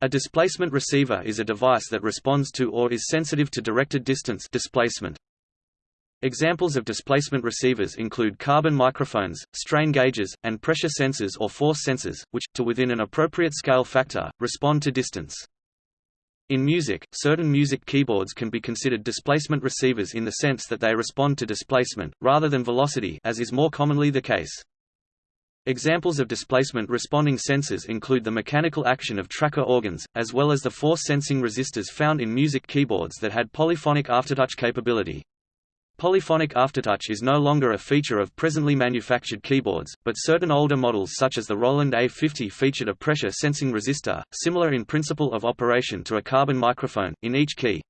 A displacement receiver is a device that responds to or is sensitive to directed distance displacement. Examples of displacement receivers include carbon microphones, strain gauges, and pressure sensors or force sensors, which, to within an appropriate scale factor, respond to distance. In music, certain music keyboards can be considered displacement receivers in the sense that they respond to displacement, rather than velocity as is more commonly the case. Examples of displacement responding sensors include the mechanical action of tracker organs, as well as the force sensing resistors found in music keyboards that had polyphonic aftertouch capability. Polyphonic aftertouch is no longer a feature of presently manufactured keyboards, but certain older models such as the Roland A50 featured a pressure sensing resistor, similar in principle of operation to a carbon microphone, in each key.